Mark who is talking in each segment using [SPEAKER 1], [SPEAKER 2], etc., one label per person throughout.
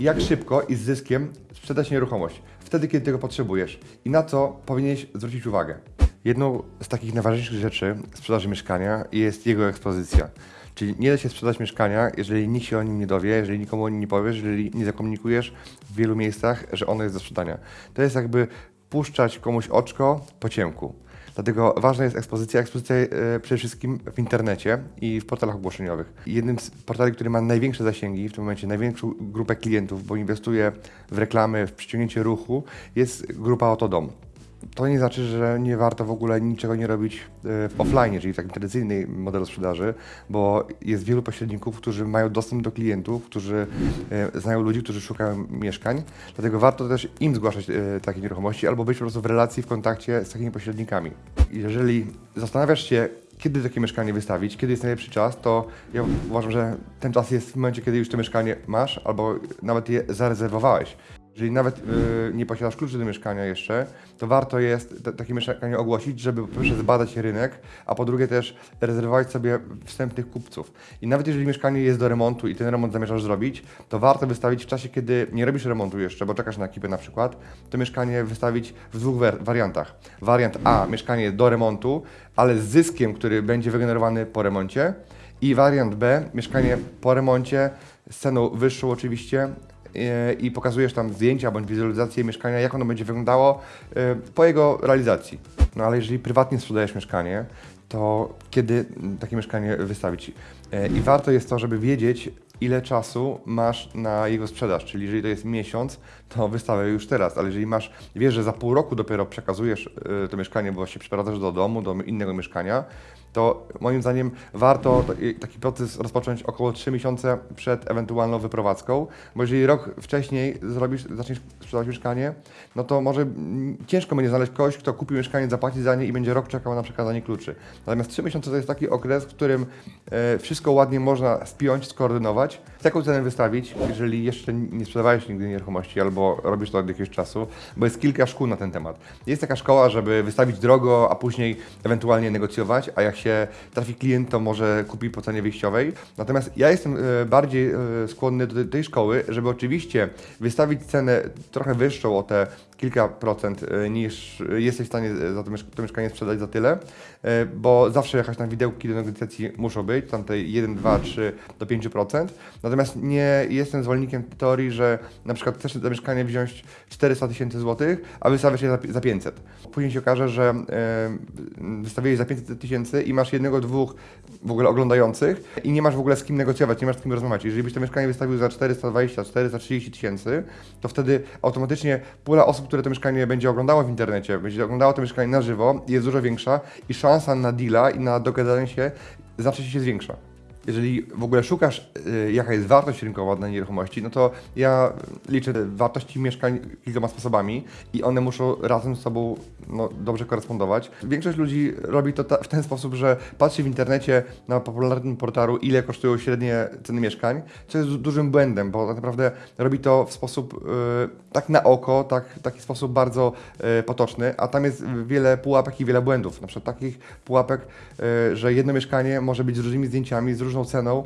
[SPEAKER 1] Jak szybko i z zyskiem sprzedać nieruchomość? Wtedy, kiedy tego potrzebujesz. I na co powinieneś zwrócić uwagę. Jedną z takich najważniejszych rzeczy sprzedaży mieszkania jest jego ekspozycja. Czyli nie da się sprzedać mieszkania, jeżeli nikt się o nim nie dowie, jeżeli nikomu o nim nie powiesz, jeżeli nie zakomunikujesz w wielu miejscach, że ono jest do sprzedania. To jest jakby puszczać komuś oczko po ciemku. Dlatego ważna jest ekspozycja. Ekspozycja e, przede wszystkim w internecie i w portalach ogłoszeniowych. Jednym z portali, który ma największe zasięgi, w tym momencie największą grupę klientów, bo inwestuje w reklamy, w przyciągnięcie ruchu, jest grupa Oto Dom. To nie znaczy, że nie warto w ogóle niczego nie robić e, w offline, czyli w takim tradycyjnym modelu sprzedaży, bo jest wielu pośredników, którzy mają dostęp do klientów, którzy e, znają ludzi, którzy szukają mieszkań. Dlatego warto też im zgłaszać e, takie nieruchomości albo być po prostu w relacji, w kontakcie z takimi pośrednikami. Jeżeli zastanawiasz się, kiedy takie mieszkanie wystawić, kiedy jest najlepszy czas, to ja uważam, że ten czas jest w momencie, kiedy już to mieszkanie masz albo nawet je zarezerwowałeś. Jeżeli nawet y, nie posiadasz kluczy do mieszkania jeszcze, to warto jest takie mieszkanie ogłosić, żeby po pierwsze zbadać rynek, a po drugie też rezerwować sobie wstępnych kupców. I nawet jeżeli mieszkanie jest do remontu i ten remont zamierzasz zrobić, to warto wystawić w czasie, kiedy nie robisz remontu jeszcze, bo czekasz na ekipę na przykład, to mieszkanie wystawić w dwóch wariantach. Wariant A, mieszkanie do remontu, ale z zyskiem, który będzie wygenerowany po remoncie. I wariant B, mieszkanie po remoncie, z ceną wyższą oczywiście, i pokazujesz tam zdjęcia bądź wizualizację mieszkania, jak ono będzie wyglądało e, po jego realizacji. No ale jeżeli prywatnie sprzedajesz mieszkanie, to kiedy takie mieszkanie wystawić? E, I warto jest to, żeby wiedzieć, ile czasu masz na jego sprzedaż. Czyli jeżeli to jest miesiąc, to wystawiaj już teraz, ale jeżeli masz, wiesz, że za pół roku dopiero przekazujesz e, to mieszkanie, bo się przeprowadzasz do domu, do innego mieszkania, to moim zdaniem warto taki proces rozpocząć około 3 miesiące przed ewentualną wyprowadzką, bo jeżeli rok wcześniej zrobisz, zaczniesz sprzedawać mieszkanie, no to może ciężko będzie znaleźć kogoś, kto kupi mieszkanie, zapłaci za nie i będzie rok czekał na przekazanie kluczy. Natomiast 3 miesiące to jest taki okres, w którym e, wszystko ładnie można spiąć, skoordynować. Jaką cenę wystawić, jeżeli jeszcze nie sprzedawałeś nigdy nieruchomości albo robisz to od jakiegoś czasu, bo jest kilka szkół na ten temat. Jest taka szkoła, żeby wystawić drogo, a później ewentualnie negocjować, a jak się trafi klient, to może kupi po cenie wyjściowej. Natomiast ja jestem e, bardziej e, skłonny do tej szkoły, żeby oczywiście wystawić cenę trochę wyższą o te kilka procent e, niż jesteś w stanie za to, to mieszkanie sprzedać za tyle, e, bo zawsze jakaś tam widełki do negocjacji muszą być, tam te 1, 2, 3 do 5%. Natomiast nie jestem zwolennikiem teorii, że na przykład chcesz za mieszkanie wziąć 400 tysięcy złotych, a wystawiasz je za, za 500. Później się okaże, że e, wystawiłeś za 500 tysięcy i masz jednego, dwóch w ogóle oglądających i nie masz w ogóle z kim negocjować, nie masz z kim rozmawiać. Jeżeli byś to mieszkanie wystawił za 420, 430 tysięcy, to wtedy automatycznie pula osób, które to mieszkanie będzie oglądało w internecie, będzie oglądało to mieszkanie na żywo, jest dużo większa i szansa na deala i na dogadanie się znacznie się zwiększa. Jeżeli w ogóle szukasz, y, jaka jest wartość rynkowa danej nieruchomości, no to ja liczę wartości mieszkań kilkoma sposobami i one muszą razem z sobą no, dobrze korespondować. Większość ludzi robi to ta, w ten sposób, że patrzy w internecie na popularnym portalu, ile kosztują średnie ceny mieszkań, co jest du- dużym błędem, bo tak naprawdę robi to w sposób y, tak na oko, tak, taki sposób bardzo y, potoczny, a tam jest wiele pułapek i wiele błędów. Na przykład takich pułapek, że jedno mieszkanie może być z różnymi zdjęciami, z różną ceną,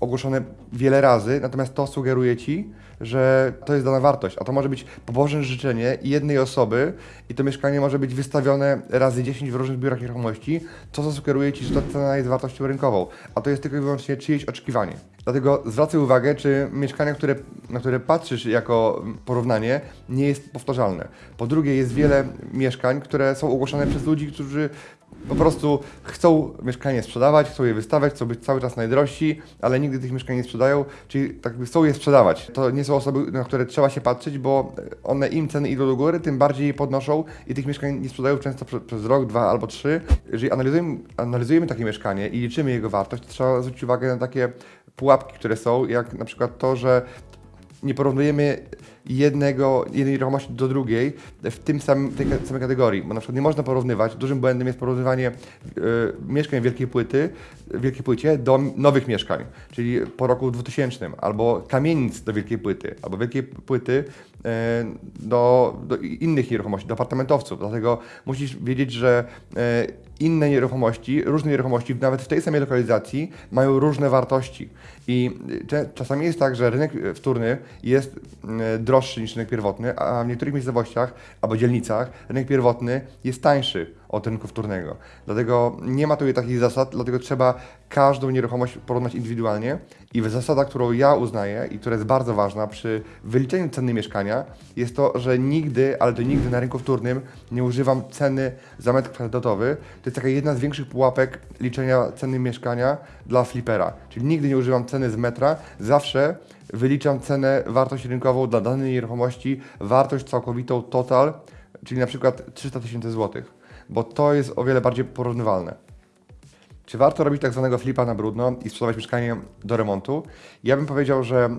[SPEAKER 1] ogłoszone wiele razy, natomiast to sugeruje Ci, że to jest dana wartość, a to może być pobożne życzenie jednej osoby i to mieszkanie może być wystawione razy 10 w różnych biurach nieruchomości, co zasugeruje Ci, że ta cena jest wartością rynkową, a to jest tylko i wyłącznie czyjeś oczekiwanie. Dlatego zwracaj uwagę, czy mieszkania, które, na które patrzysz jako porównanie, nie jest powtarzalne. Po drugie, jest wiele mieszkań, które są ogłoszone przez ludzi, którzy po prostu chcą mieszkanie sprzedawać, chcą je wystawiać, chcą być cały czas najdrożsi, ale nigdy tych mieszkań nie sprzedają, czyli tak chcą je sprzedawać. To nie są osoby, na które trzeba się patrzeć, bo one im ceny idą do góry, tym bardziej je podnoszą i tych mieszkań nie sprzedają często prze, przez rok, dwa albo trzy. Jeżeli analizujemy, analizujemy takie mieszkanie i liczymy jego wartość, to trzeba zwrócić uwagę na takie pułapki, które są, jak na przykład to, że nie porównujemy jednego, jednej nieruchomości do drugiej w tym samym, tej samej kategorii, bo na przykład nie można porównywać, dużym błędem jest porównywanie e, mieszkań wielkiej płyty, wielkiej płycie do nowych mieszkań, czyli po roku 2000, albo kamienic do wielkiej płyty, albo wielkiej płyty e, do, do innych nieruchomości, do apartamentowców, dlatego musisz wiedzieć, że e, inne nieruchomości, różne nieruchomości, nawet w tej samej lokalizacji, mają różne wartości. I y, czasami jest tak, że rynek wtórny jest y, droższy niż rynek pierwotny, a w niektórych miejscowościach albo dzielnicach rynek pierwotny jest tańszy od rynku wtórnego. Dlatego nie ma tutaj takich zasad, dlatego trzeba każdą nieruchomość porównać indywidualnie. I zasada, którą ja uznaję i która jest bardzo ważna przy wyliczeniu ceny mieszkania, jest to, że nigdy, ale to nigdy na rynku wtórnym nie używam ceny za metr kwadratowy. To jest taka jedna z większych pułapek liczenia ceny mieszkania dla flipera. Czyli nigdy nie używam ceny z metra, zawsze wyliczam cenę, wartość rynkową dla danej nieruchomości, wartość całkowitą total, czyli na przykład 300 tysięcy złotych, bo to jest o wiele bardziej porównywalne. Czy warto robić tak zwanego flipa na brudno i sprzedawać mieszkanie do remontu? Ja bym powiedział, że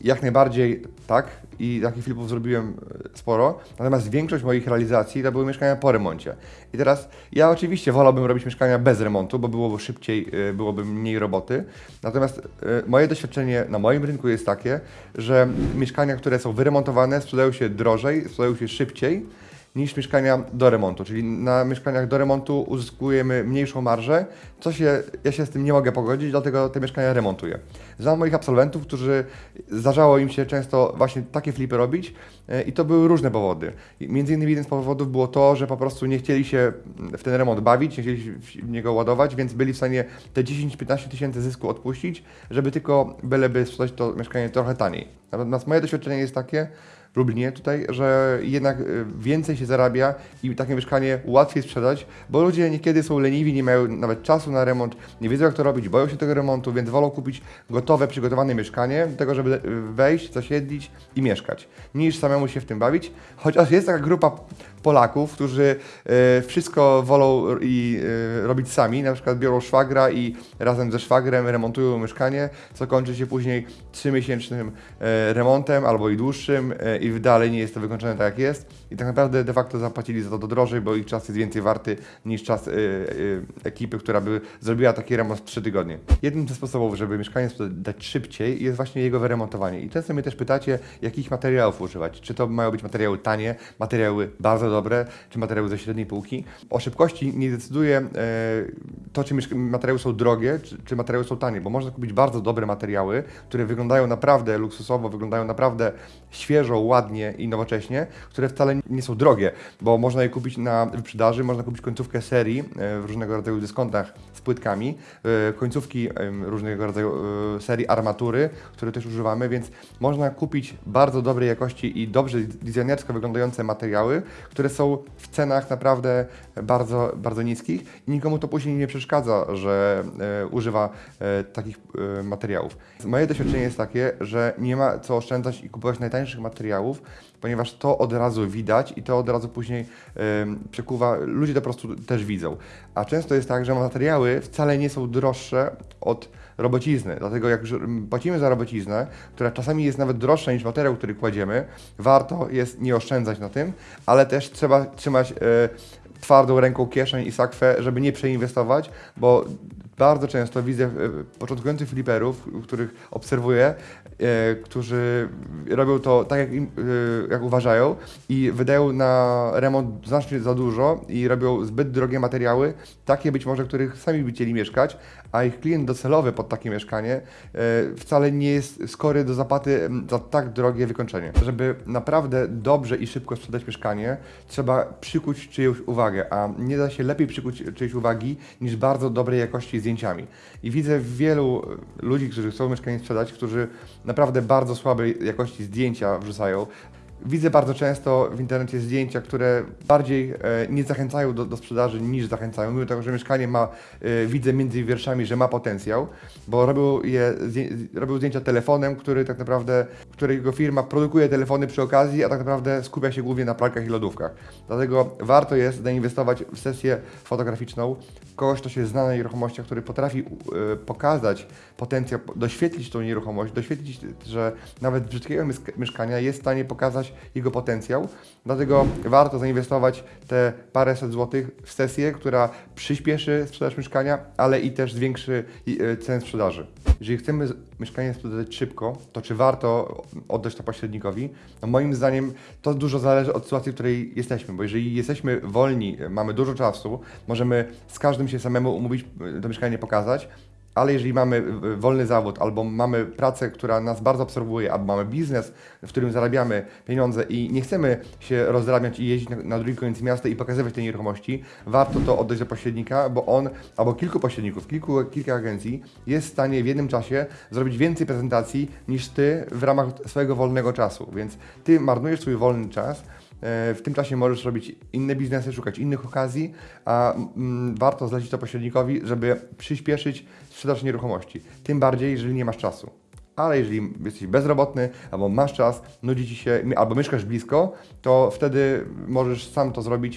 [SPEAKER 1] jak najbardziej tak i takich flipów zrobiłem e, sporo, natomiast większość moich realizacji to były mieszkania po remoncie. I teraz ja oczywiście wolałbym robić mieszkania bez remontu, bo byłoby szybciej, e, byłoby mniej roboty. Natomiast e, moje doświadczenie na moim rynku jest takie, że mieszkania, które są wyremontowane sprzedają się drożej, sprzedają się szybciej niż mieszkania do remontu. Czyli na mieszkaniach do remontu uzyskujemy mniejszą marżę, co się, ja się z tym nie mogę pogodzić, dlatego te mieszkania remontuję. Znam moich absolwentów, którzy zdarzało im się często właśnie takie flipy robić e, i to były różne powody. Między innymi jeden z powodów było to, że po prostu nie chcieli się w ten remont bawić, nie chcieli w niego ładować, więc byli w stanie te 10-15 tysięcy zysku odpuścić, żeby tylko byleby sprzedać to mieszkanie trochę taniej. Natomiast moje doświadczenie jest takie, Lublinie tutaj, że jednak y, więcej się zarabia i takie mieszkanie łatwiej sprzedać, bo ludzie niekiedy są leniwi, nie mają nawet czasu na remont, nie wiedzą jak to robić, boją się tego remontu, więc wolą kupić gotowe, przygotowane mieszkanie do tego, żeby wejść, zasiedlić i mieszkać, niż samemu się w tym bawić. Chociaż jest taka grupa Polaków, którzy y, wszystko wolą i y, robić sami, na przykład biorą szwagra i razem ze szwagrem remontują mieszkanie, co kończy się później trzymiesięcznym remontem albo i dłuższym i dalej nie jest to wykończone tak jak jest i tak naprawdę de facto zapłacili za to drożej, bo ich czas jest więcej warty niż czas e, e, ekipy, która by zrobiła taki remont w 3 tygodnie. Jednym ze sposobów, żeby mieszkanie sprzedać szybciej jest właśnie jego wyremontowanie i często mnie też pytacie, jakich materiałów używać, czy to mają być materiały tanie, materiały bardzo dobre, czy materiały ze średniej półki. O szybkości nie decyduje e, to, czy materiały są drogie, czy, czy materiały są tanie, bo można kupić bardzo dobre materiały, które wyglądają naprawdę luksusowo, wyglądają naprawdę świeżo, ładnie i nowocześnie, które wcale nie są drogie, bo można je kupić na wyprzedaży, można kupić końcówkę serii e, w różnego rodzaju dyskontach z płytkami, e, końcówki różnego rodzaju e, serii armatury, które też używamy, więc można kupić bardzo dobrej jakości i dobrze designersko wyglądające materiały, które są w cenach naprawdę bardzo, bardzo niskich i nikomu to później nie przeszkadza, że używa takich materiałów. Moje doświadczenie jest takie, że nie ma co oszczędzać i kupować najtańszych materiałów, ponieważ to od razu widać i to od razu później em, przekuwa, ludzie to po prostu też widzą. A często jest tak, że materiały wcale nie są droższe od robocizny, dlatego jak płacimy za robociznę, która czasami jest nawet droższa niż materiał, który kładziemy, warto jest nie oszczędzać na tym, ale też trzeba trzymać e, twardą ręką kieszeń i sakwę, żeby nie przeinwestować, bo bardzo często widzę e, początkujących fliperów, których obserwuję, którzy robią to tak, jak, im, e, jak uważają i wydają na remont znacznie za dużo i robią zbyt drogie materiały, takie być może, których sami by chcieli mieszkać, a ich klient docelowy pod takie mieszkanie e, wcale nie jest skory do zapłaty m, za tak drogie wykończenie. Żeby naprawdę dobrze i szybko sprzedać mieszkanie, trzeba przykuć czyjąś uwagę, a nie da się lepiej przykuć czyjejś uwagi niż bardzo dobrej jakości zdjęciami. I widzę wielu e, ludzi, którzy chcą mieszkanie sprzedać, którzy naprawdę bardzo słabej jakości zdjęcia wrzucają. Widzę bardzo często w internecie zdjęcia, które bardziej e, nie zachęcają do, do sprzedaży niż zachęcają. Mimo tego, że mieszkanie ma, e, widzę między wierszami, że ma potencjał, bo robią, je, robią zdjęcia telefonem, który tak naprawdę, którego firma produkuje telefony przy okazji, a tak naprawdę skupia się głównie na pralkach i lodówkach. Dlatego warto jest zainwestować w sesję fotograficzną kogoś, kto się zna na nieruchomościach, który potrafi e, pokazać potencjał, doświetlić tą nieruchomość, doświetlić, że nawet brzydkiego mieszka- mieszkania jest w stanie pokazać poznać jego potencjał. Dlatego warto zainwestować te paręset złotych w sesję, która przyspieszy sprzedaż mieszkania, ale i też zwiększy e, cenę sprzedaży. Jeżeli chcemy mieszkanie sprzedać szybko, to czy warto oddać to pośrednikowi? No moim zdaniem to dużo zależy od sytuacji, w której jesteśmy, bo jeżeli jesteśmy wolni, mamy dużo czasu, możemy z każdym się samemu umówić, e, to mieszkanie pokazać, ale jeżeli mamy wolny zawód, albo mamy pracę, która nas bardzo absorbuje, albo mamy biznes, w którym zarabiamy pieniądze i nie chcemy się rozdrabniać i jeździć na, na drugi koniec miasta i pokazywać tej nieruchomości, warto to oddać do pośrednika, bo on, albo kilku pośredników, kilku, kilka agencji jest w stanie w jednym czasie zrobić więcej prezentacji niż ty w ramach swojego wolnego czasu. Więc ty marnujesz swój wolny czas, E, W tym czasie możesz robić inne biznesy, szukać innych okazji, a mm, warto zlecić to pośrednikowi, żeby przyspieszyć sprzedaż nieruchomości. Tym bardziej, jeżeli nie masz czasu. Ale jeżeli jesteś bezrobotny, albo masz czas, nudzi ci się, albo mieszkasz blisko, to wtedy możesz sam to zrobić